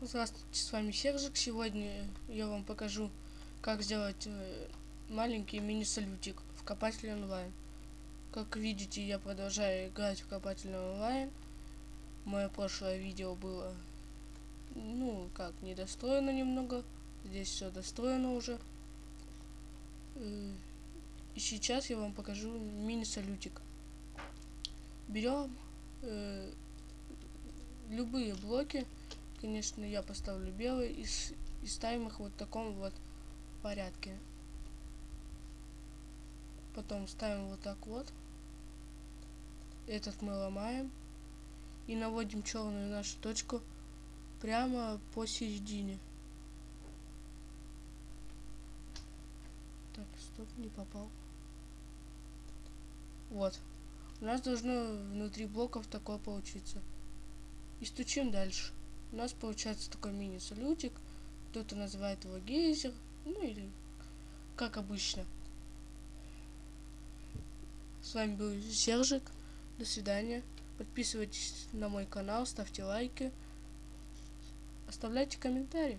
Здравствуйте, с вами Сержик. Сегодня я вам покажу, как сделать э, маленький мини-салютик в копателе онлайн. Как видите, я продолжаю играть в копателе онлайн. Мое прошлое видео было, ну, как, недостроено немного. Здесь все достроено уже. Э, и сейчас я вам покажу мини-салютик. Берем э, любые блоки конечно, я поставлю белый и, и ставим их вот в таком вот порядке. Потом ставим вот так вот. Этот мы ломаем. И наводим черную нашу точку прямо посередине. Так, стоп, не попал. Вот. У нас должно внутри блоков такое получиться. И стучим дальше у нас получается такой мини-салютик. Кто-то называет его гейзер, ну или как обычно. С вами был Сержик. До свидания. Подписывайтесь на мой канал, ставьте лайки, оставляйте комментарии.